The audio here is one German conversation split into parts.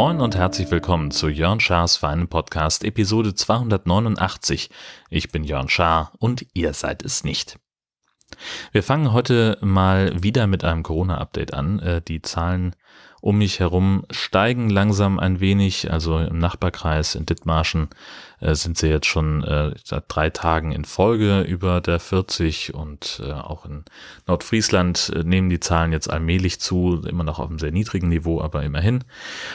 Moin und herzlich willkommen zu Jörn Schars feinen Podcast Episode 289. Ich bin Jörn Schaar und ihr seid es nicht. Wir fangen heute mal wieder mit einem Corona-Update an. Äh, die Zahlen um mich herum steigen langsam ein wenig. Also im Nachbarkreis in Dithmarschen äh, sind sie jetzt schon äh, seit drei Tagen in Folge über der 40 und äh, auch in Nordfriesland äh, nehmen die Zahlen jetzt allmählich zu, immer noch auf einem sehr niedrigen Niveau, aber immerhin.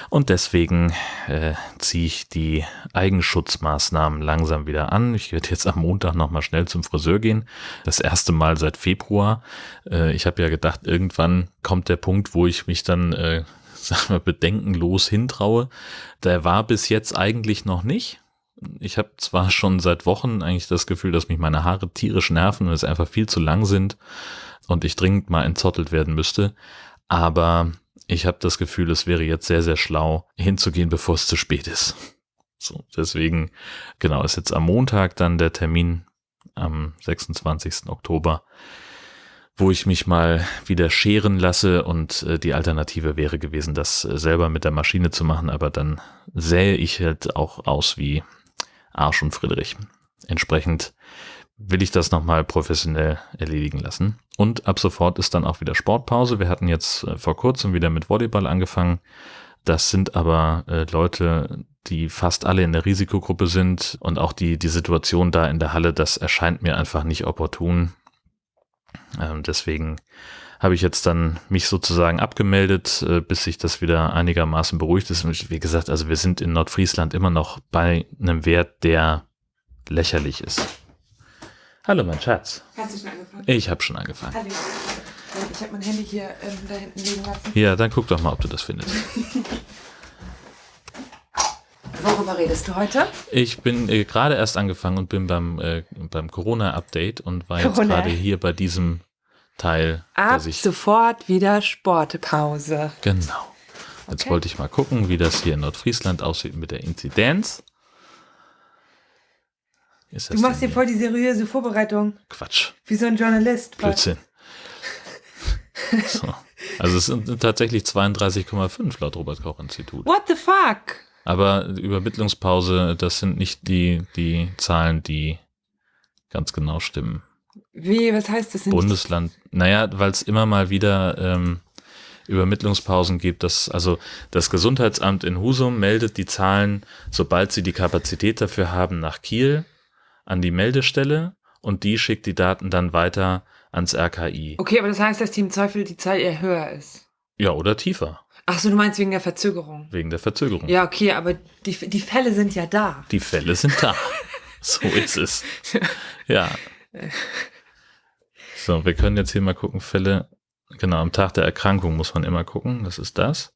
Und deswegen äh, ziehe ich die Eigenschutzmaßnahmen langsam wieder an. Ich werde jetzt am Montag nochmal schnell zum Friseur gehen. Das erste Mal seit Februar. Äh, ich habe ja gedacht, irgendwann kommt der Punkt, wo ich mich dann äh, sag mal, bedenkenlos hintraue. Der war bis jetzt eigentlich noch nicht. Ich habe zwar schon seit Wochen eigentlich das Gefühl, dass mich meine Haare tierisch nerven und es einfach viel zu lang sind und ich dringend mal entzottelt werden müsste, aber ich habe das Gefühl, es wäre jetzt sehr, sehr schlau, hinzugehen, bevor es zu spät ist. So, deswegen, genau, ist jetzt am Montag dann der Termin am 26. Oktober wo ich mich mal wieder scheren lasse und äh, die Alternative wäre gewesen, das äh, selber mit der Maschine zu machen, aber dann sähe ich halt auch aus wie Arsch und Friedrich. Entsprechend will ich das nochmal professionell erledigen lassen. Und ab sofort ist dann auch wieder Sportpause. Wir hatten jetzt äh, vor kurzem wieder mit Volleyball angefangen. Das sind aber äh, Leute, die fast alle in der Risikogruppe sind und auch die, die Situation da in der Halle, das erscheint mir einfach nicht opportun. Ähm, deswegen habe ich jetzt dann mich sozusagen abgemeldet, äh, bis sich das wieder einigermaßen beruhigt ist. Und wie gesagt, also wir sind in Nordfriesland immer noch bei einem Wert, der lächerlich ist. Hallo, mein Schatz. Hast du schon angefangen? Ich habe schon angefangen. Hallo. Ich habe mein Handy hier ähm, da hinten liegen lassen. Ja, dann guck doch mal, ob du das findest. Worüber redest du heute? Ich bin äh, gerade erst angefangen und bin beim, äh, beim Corona-Update und war jetzt Corona. gerade hier bei diesem Teil, Ab sofort wieder Sportpause. Genau. Jetzt Okay. wollte ich mal gucken, wie das hier in Nordfriesland aussieht mit der Inzidenz. Du machst hier voll die seriöse Vorbereitung, Quatsch, wie so ein Journalist. Blödsinn. so. Also es sind tatsächlich 32,5 laut Robert Koch Institut. What the fuck? Aber Übermittlungspause, das sind nicht die, die Zahlen, die ganz genau stimmen. Wie, was heißt das? Sind Bundesland, naja, weil es immer mal wieder ähm, Übermittlungspausen gibt. Das, also das Gesundheitsamt in Husum meldet die Zahlen, sobald sie die Kapazität dafür haben, nach Kiel an die Meldestelle und die schickt die Daten dann weiter ans RKI. Okay, aber das heißt, dass die im Zweifel die Zahl eher höher ist. Ja, oder tiefer, Ach so, du meinst wegen der Verzögerung. wegen der Verzögerung. Ja, okay, aber die, die Fälle sind ja da. Die Fälle sind da. so ist es. Ja. So, wir können jetzt hier mal gucken, Fälle, genau, am Tag der Erkrankung muss man immer gucken, das ist das.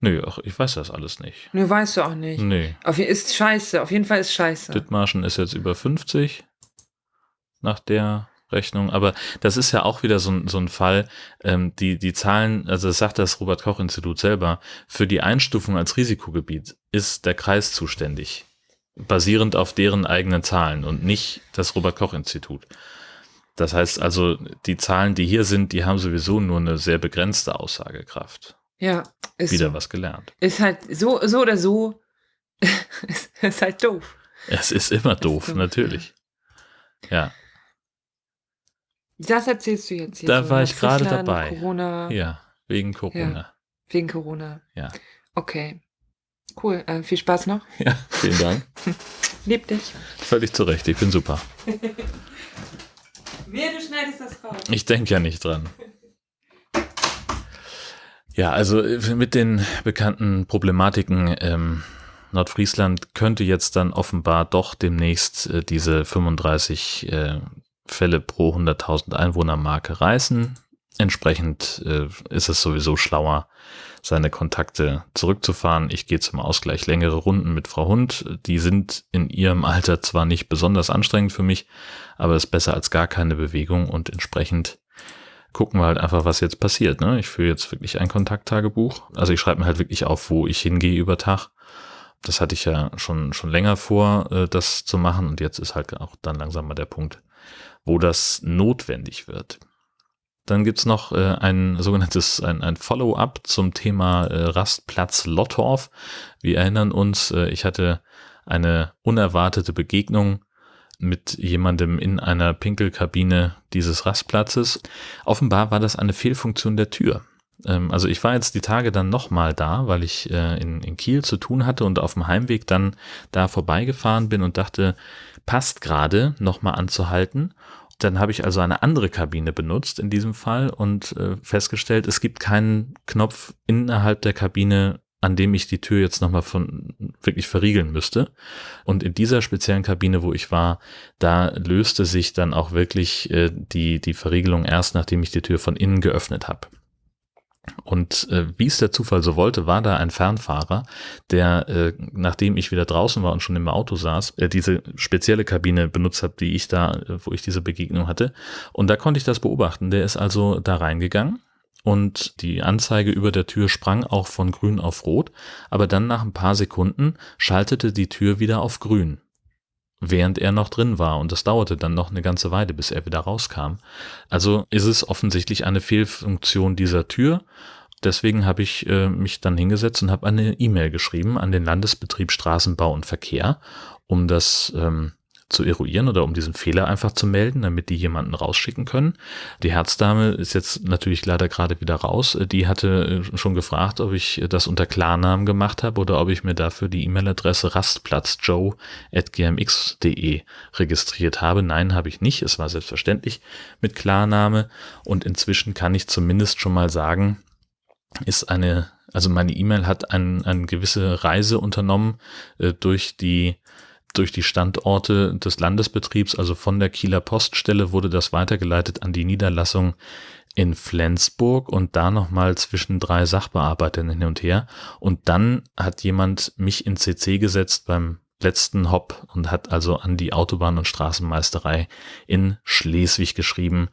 Nö, ach, ich weiß das alles nicht. Nö, weißt du auch nicht. Nee, Auf, ist scheiße, auf jeden Fall ist scheiße. Dithmarschen ist jetzt über 50 nach der Rechnung, aber das ist ja auch wieder so ein, so ein Fall, ähm, die, die Zahlen, also das sagt das Robert-Koch-Institut selber, für die Einstufung als Risikogebiet ist der Kreis zuständig, basierend auf deren eigenen Zahlen und nicht das Robert-Koch-Institut. Das heißt also, die Zahlen, die hier sind, die haben sowieso nur eine sehr begrenzte Aussagekraft. Ja, ist Wieder was gelernt. Ist halt so, so oder so, ist, ist halt doof. Es ist immer doof, doof. natürlich. Ja, Das erzählst du jetzt hier. Da so, war ich gerade dabei. Corona, ja, wegen Corona. wegen Corona. Ja. Okay. Cool. Äh, viel Spaß noch. Ja, vielen Dank. Lieb dich. Völlig zu Recht, ich bin super. Wer, du schneidest das raus. Ich denke ja nicht dran. Ja, also äh, mit den bekannten Problematiken ähm, Nordfriesland könnte jetzt dann offenbar doch demnächst äh, diese 35 äh, Fälle pro 100.000 Einwohner Marke reißen. Entsprechend äh, ist es sowieso schlauer, seine Kontakte zurückzufahren. Ich gehe zum Ausgleich längere Runden mit Frau Hund. Die sind in ihrem Alter zwar nicht besonders anstrengend für mich, aber ist besser als gar keine Bewegung und entsprechend gucken wir halt einfach, was jetzt passiert. Ne? Ich führe jetzt wirklich ein Kontakttagebuch. Also ich schreibe mir halt wirklich auf, wo ich hingehe über Tag das hatte ich ja schon, schon länger vor, äh, das zu machen und jetzt ist halt auch dann langsam mal der Punkt, wo das notwendig wird. Dann gibt's noch äh, ein sogenanntes ein, ein Follow-up zum Thema äh, Rastplatz Lottorf. Wir erinnern uns, äh, ich hatte eine unerwartete Begegnung mit jemandem in einer Pinkelkabine dieses Rastplatzes. Offenbar war das eine Fehlfunktion der Tür. Ähm, also ich war jetzt die Tage dann nochmal da, weil ich äh, in, in Kiel zu tun hatte und auf dem Heimweg dann da vorbeigefahren bin und dachte, passt gerade nochmal anzuhalten. Dann habe ich also eine andere Kabine benutzt in diesem Fall und äh, festgestellt, es gibt keinen Knopf innerhalb der Kabine, an dem ich die Tür jetzt nochmal von wirklich verriegeln müsste. Und in dieser speziellen Kabine, wo ich war, da löste sich dann auch wirklich äh, die, die Verriegelung erst, nachdem ich die Tür von innen geöffnet habe. Und äh, wie es der Zufall so wollte, war da ein Fernfahrer, der, äh, nachdem ich wieder draußen war und schon im Auto saß, äh, diese spezielle Kabine benutzt hat, die ich da, äh, wo ich diese Begegnung hatte. Und da konnte ich das beobachten. Der ist also da reingegangen und die Anzeige über der Tür sprang auch von grün auf rot, aber dann nach ein paar Sekunden schaltete die Tür wieder auf grün während er noch drin war. Und das dauerte dann noch eine ganze Weile, bis er wieder rauskam. Also ist es offensichtlich eine Fehlfunktion dieser Tür. Deswegen habe ich äh, mich dann hingesetzt und habe eine E-Mail geschrieben an den Landesbetrieb Straßenbau und Verkehr, um das ähm, zu eruieren oder um diesen Fehler einfach zu melden, damit die jemanden rausschicken können. Die Herzdame ist jetzt natürlich leider gerade wieder raus. Die hatte äh, schon gefragt, ob ich das unter Klarnamen gemacht habe oder ob ich mir dafür die E-Mail-Adresse rastplatzjoe.gmx.de registriert habe. Nein, habe ich nicht. Es war selbstverständlich mit Klarname und inzwischen kann ich zumindest schon mal sagen, ist eine also meine E-Mail hat eine ein gewisse Reise unternommen äh, durch die durch die Standorte des Landesbetriebs, also von der Kieler Poststelle, wurde das weitergeleitet an die Niederlassung in Flensburg und da nochmal zwischen drei Sachbearbeitern hin und her. Und dann hat jemand mich in CC gesetzt beim letzten Hop und hat also an die Autobahn- und Straßenmeisterei in Schleswig geschrieben,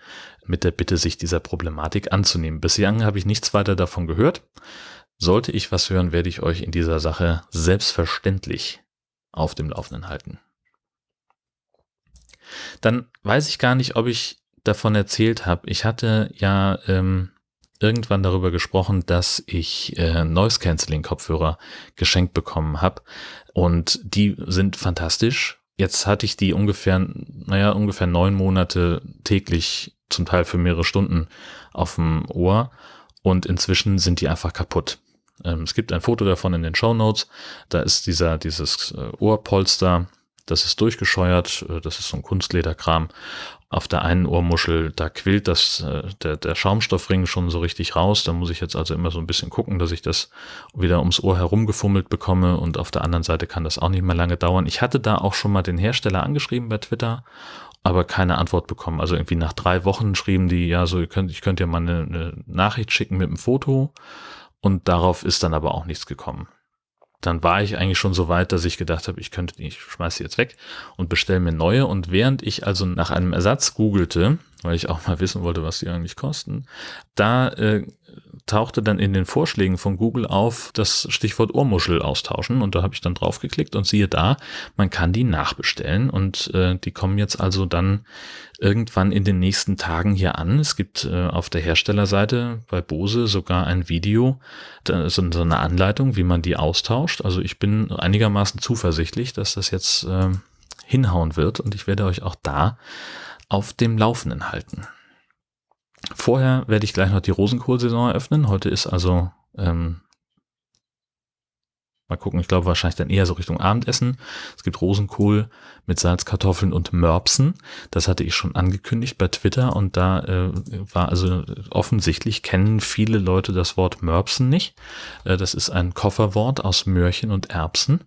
mit der Bitte, sich dieser Problematik anzunehmen. Bislang habe ich nichts weiter davon gehört. Sollte ich was hören, werde ich euch in dieser Sache selbstverständlich auf dem Laufenden halten. Dann weiß ich gar nicht, ob ich davon erzählt habe. Ich hatte ja ähm, irgendwann darüber gesprochen, dass ich äh, Noise Cancelling Kopfhörer geschenkt bekommen habe und die sind fantastisch. Jetzt hatte ich die ungefähr, naja, ungefähr neun Monate täglich, zum Teil für mehrere Stunden auf dem Ohr und inzwischen sind die einfach kaputt. Ähm, es gibt ein Foto davon in den Show Notes. Da ist dieser, dieses äh, Ohrpolster, das ist durchgescheuert, äh, das ist so ein Kunstlederkram. Auf der einen Ohrmuschel, da quillt das, äh, der, der Schaumstoffring schon so richtig raus. Da muss ich jetzt also immer so ein bisschen gucken, dass ich das wieder ums Ohr herumgefummelt bekomme. Und auf der anderen Seite kann das auch nicht mehr lange dauern. Ich hatte da auch schon mal den Hersteller angeschrieben bei Twitter aber keine Antwort bekommen. Also irgendwie nach drei Wochen schrieben die, ja, so, ihr könnt, ich könnte ja mal eine, eine Nachricht schicken mit einem Foto und darauf ist dann aber auch nichts gekommen. Dann war ich eigentlich schon so weit, dass ich gedacht habe, ich könnte die, ich schmeiße jetzt weg und bestelle mir neue. Und während ich also nach einem Ersatz googelte, weil ich auch mal wissen wollte, was die eigentlich kosten, da äh, tauchte dann in den Vorschlägen von Google auf das Stichwort Ohrmuschel austauschen und da habe ich dann drauf geklickt und siehe da, man kann die nachbestellen und äh, die kommen jetzt also dann irgendwann in den nächsten Tagen hier an. Es gibt äh, auf der Herstellerseite bei Bose sogar ein Video, da, so, so eine Anleitung, wie man die austauscht. Also ich bin einigermaßen zuversichtlich, dass das jetzt äh, hinhauen wird und ich werde euch auch da auf dem Laufenden halten. Vorher werde ich gleich noch die Rosenkohlsaison eröffnen. Heute ist also, ähm, mal gucken, ich glaube wahrscheinlich dann eher so Richtung Abendessen. Es gibt Rosenkohl mit Salzkartoffeln und Mörbsen. Das hatte ich schon angekündigt bei Twitter und da äh, war also offensichtlich kennen viele Leute das Wort Mörbsen nicht. Äh, das ist ein Kofferwort aus Möhrchen und Erbsen.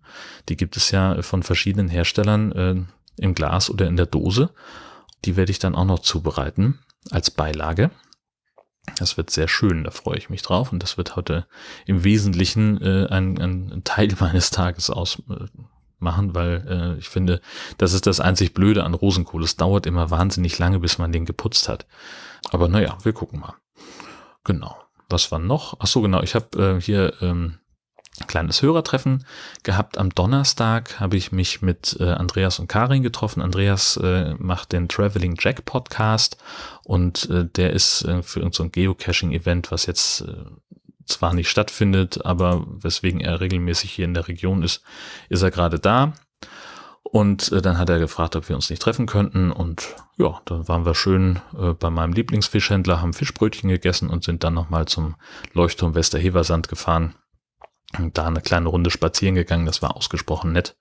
Die gibt es ja von verschiedenen Herstellern äh, im Glas oder in der Dose. Die werde ich dann auch noch zubereiten als Beilage. Das wird sehr schön, da freue ich mich drauf. Und das wird heute im Wesentlichen äh, ein, ein Teil meines Tages ausmachen, äh, weil äh, ich finde, das ist das einzig Blöde an Rosenkohl. Es dauert immer wahnsinnig lange, bis man den geputzt hat. Aber naja, wir gucken mal. Genau. Was war noch? Ach so, genau. Ich habe äh, hier ähm, kleines Hörertreffen gehabt. Am Donnerstag habe ich mich mit äh, Andreas und Karin getroffen. Andreas äh, macht den Traveling Jack Podcast und äh, der ist äh, für irgendein so Geocaching-Event, was jetzt äh, zwar nicht stattfindet, aber weswegen er regelmäßig hier in der Region ist, ist er gerade da. Und äh, dann hat er gefragt, ob wir uns nicht treffen könnten. Und ja, dann waren wir schön äh, bei meinem Lieblingsfischhändler, haben Fischbrötchen gegessen und sind dann nochmal zum Leuchtturm Westerheversand gefahren und da eine kleine Runde spazieren gegangen. Das war ausgesprochen nett.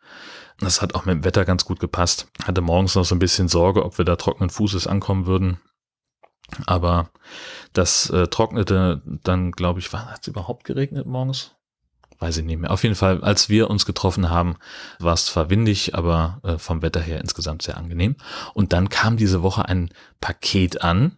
Das hat auch mit dem Wetter ganz gut gepasst. Hatte morgens noch so ein bisschen Sorge, ob wir da trockenen Fußes ankommen würden. Aber das äh, trocknete dann, glaube ich, hat es überhaupt geregnet morgens? Weiß ich nicht mehr. Auf jeden Fall, als wir uns getroffen haben, war es zwar windig, aber äh, vom Wetter her insgesamt sehr angenehm. Und dann kam diese Woche ein Paket an,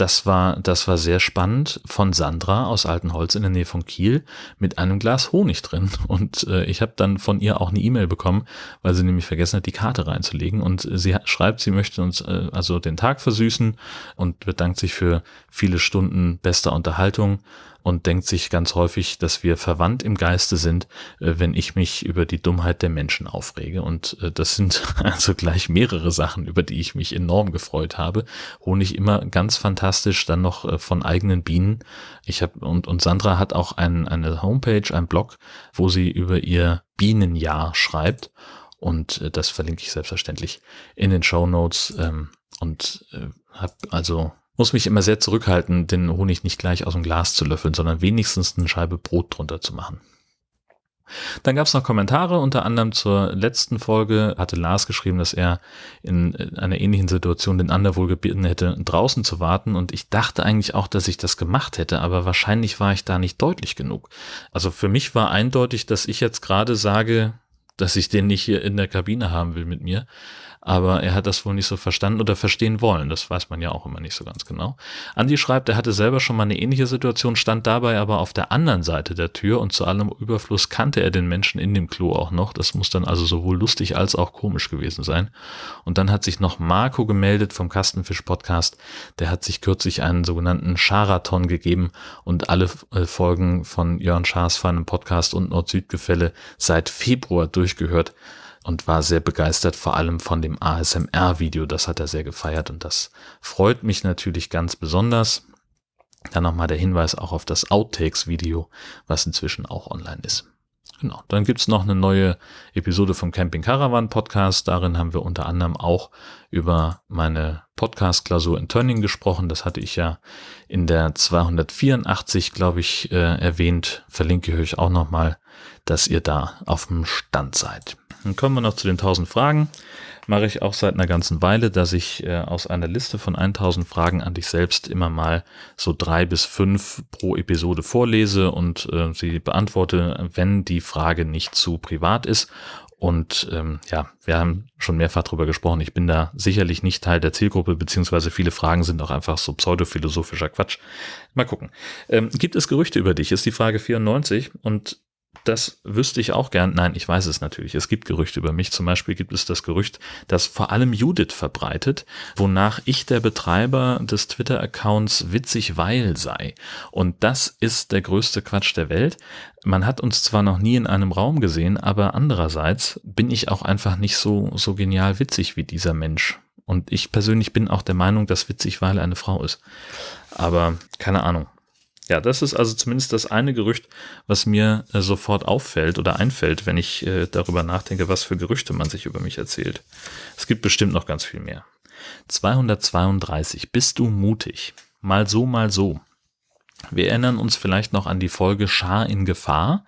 das war, das war sehr spannend von Sandra aus Altenholz in der Nähe von Kiel mit einem Glas Honig drin. Und äh, ich habe dann von ihr auch eine E-Mail bekommen, weil sie nämlich vergessen hat, die Karte reinzulegen. Und sie schreibt, sie möchte uns äh, also den Tag versüßen und bedankt sich für viele Stunden bester Unterhaltung und denkt sich ganz häufig, dass wir verwandt im Geiste sind, äh, wenn ich mich über die Dummheit der Menschen aufrege. Und äh, das sind also gleich mehrere Sachen, über die ich mich enorm gefreut habe. Honig immer ganz fantastisch, dann noch äh, von eigenen Bienen. Ich habe und, und Sandra hat auch ein, eine Homepage, ein Blog, wo sie über ihr Bienenjahr schreibt. Und das verlinke ich selbstverständlich in den Show Notes. Ähm, und äh, habe also muss mich immer sehr zurückhalten, den Honig nicht gleich aus dem Glas zu löffeln, sondern wenigstens eine Scheibe Brot drunter zu machen. Dann gab es noch Kommentare, unter anderem zur letzten Folge hatte Lars geschrieben, dass er in einer ähnlichen Situation den anderen wohl gebeten hätte, draußen zu warten. Und ich dachte eigentlich auch, dass ich das gemacht hätte, aber wahrscheinlich war ich da nicht deutlich genug. Also für mich war eindeutig, dass ich jetzt gerade sage, dass ich den nicht hier in der Kabine haben will mit mir aber er hat das wohl nicht so verstanden oder verstehen wollen. Das weiß man ja auch immer nicht so ganz genau. Andi schreibt, er hatte selber schon mal eine ähnliche Situation, stand dabei aber auf der anderen Seite der Tür und zu allem Überfluss kannte er den Menschen in dem Klo auch noch. Das muss dann also sowohl lustig als auch komisch gewesen sein. Und dann hat sich noch Marco gemeldet vom Kastenfisch Podcast. Der hat sich kürzlich einen sogenannten Charathon gegeben und alle äh, Folgen von Jörn Schaas feinem Podcast und Nord-Süd-Gefälle seit Februar durchgehört und war sehr begeistert, vor allem von dem ASMR-Video. Das hat er sehr gefeiert und das freut mich natürlich ganz besonders. Dann nochmal der Hinweis auch auf das Outtakes-Video, was inzwischen auch online ist. Genau. Dann gibt's noch eine neue Episode vom Camping Caravan Podcast. Darin haben wir unter anderem auch über meine Podcast-Klausur in Turning gesprochen. Das hatte ich ja in der 284, glaube ich, äh, erwähnt. Verlinke ich euch auch nochmal, dass ihr da auf dem Stand seid. Dann kommen wir noch zu den 1000 Fragen. Mache ich auch seit einer ganzen Weile, dass ich äh, aus einer Liste von 1000 Fragen an dich selbst immer mal so drei bis fünf pro Episode vorlese und äh, sie beantworte, wenn die Frage nicht zu privat ist. Und ähm, ja, wir haben schon mehrfach drüber gesprochen. Ich bin da sicherlich nicht Teil der Zielgruppe, beziehungsweise viele Fragen sind auch einfach so pseudophilosophischer Quatsch. Mal gucken. Ähm, gibt es Gerüchte über dich? Ist die Frage 94. Und das wüsste ich auch gern. Nein, ich weiß es natürlich. Es gibt Gerüchte über mich. Zum Beispiel gibt es das Gerücht, das vor allem Judith verbreitet, wonach ich der Betreiber des Twitter-Accounts witzig weil sei. Und das ist der größte Quatsch der Welt. Man hat uns zwar noch nie in einem Raum gesehen, aber andererseits bin ich auch einfach nicht so, so genial witzig wie dieser Mensch. Und ich persönlich bin auch der Meinung, dass witzig weil eine Frau ist. Aber keine Ahnung. Ja, das ist also zumindest das eine Gerücht, was mir äh, sofort auffällt oder einfällt, wenn ich äh, darüber nachdenke, was für Gerüchte man sich über mich erzählt. Es gibt bestimmt noch ganz viel mehr. 232. Bist du mutig? Mal so, mal so. Wir erinnern uns vielleicht noch an die Folge Schar in Gefahr.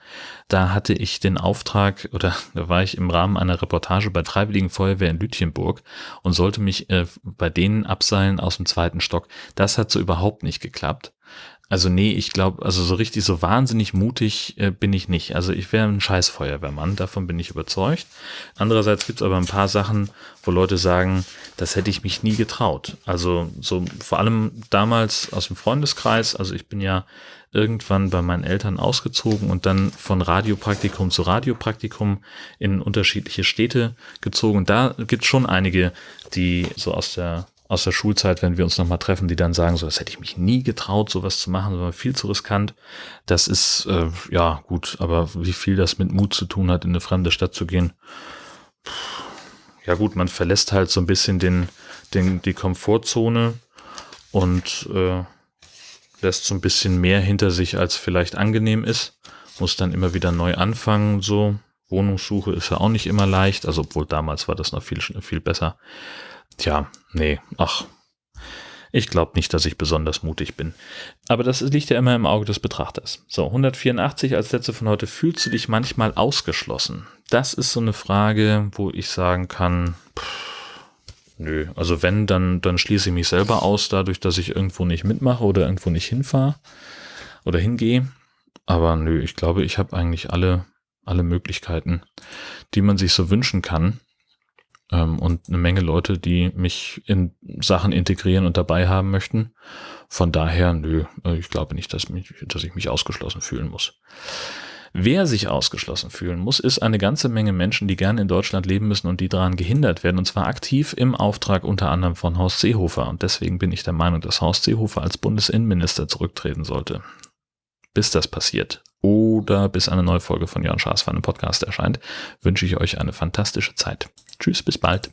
Da hatte ich den Auftrag oder da war ich im Rahmen einer Reportage bei Freiwilligen Feuerwehr in Lütchenburg und sollte mich äh, bei denen abseilen aus dem zweiten Stock. Das hat so überhaupt nicht geklappt. Also nee, ich glaube, also so richtig so wahnsinnig mutig äh, bin ich nicht. Also ich wäre ein scheiß Feuerwehrmann, davon bin ich überzeugt. Andererseits gibt es aber ein paar Sachen, wo Leute sagen, das hätte ich mich nie getraut. Also so vor allem damals aus dem Freundeskreis, also ich bin ja irgendwann bei meinen Eltern ausgezogen und dann von Radiopraktikum zu Radiopraktikum in unterschiedliche Städte gezogen. Da gibt es schon einige, die so aus der aus der Schulzeit, wenn wir uns nochmal treffen, die dann sagen, so, das hätte ich mich nie getraut, sowas zu machen, sondern viel zu riskant. Das ist, äh, ja, gut, aber wie viel das mit Mut zu tun hat, in eine fremde Stadt zu gehen. Ja gut, man verlässt halt so ein bisschen den, den, die Komfortzone und äh, lässt so ein bisschen mehr hinter sich, als vielleicht angenehm ist. Muss dann immer wieder neu anfangen, so. Wohnungssuche ist ja auch nicht immer leicht, also obwohl damals war das noch viel, viel besser. Tja, nee, ach. Ich glaube nicht, dass ich besonders mutig bin. Aber das liegt ja immer im Auge des Betrachters. So, 184 als letzte von heute. Fühlst du dich manchmal ausgeschlossen? Das ist so eine Frage, wo ich sagen kann, pff, nö. Also wenn, dann, dann schließe ich mich selber aus, dadurch, dass ich irgendwo nicht mitmache oder irgendwo nicht hinfahre oder hingehe. Aber nö, ich glaube, ich habe eigentlich alle, alle Möglichkeiten, die man sich so wünschen kann und eine Menge Leute, die mich in Sachen integrieren und dabei haben möchten. Von daher, nö, äh, ich glaube nicht, dass, mich, dass ich mich ausgeschlossen fühlen muss. Wer sich ausgeschlossen fühlen muss, ist eine ganze Menge Menschen, die gerne in Deutschland leben müssen und die daran gehindert werden, und zwar aktiv im Auftrag unter anderem von Horst Seehofer. Und deswegen bin ich der Meinung, dass Horst Seehofer als Bundesinnenminister zurücktreten sollte. Bis das passiert oder bis eine neue Folge von Jörn Schaas für einen Podcast erscheint, wünsche ich euch eine fantastische Zeit. Tschüss, bis bald.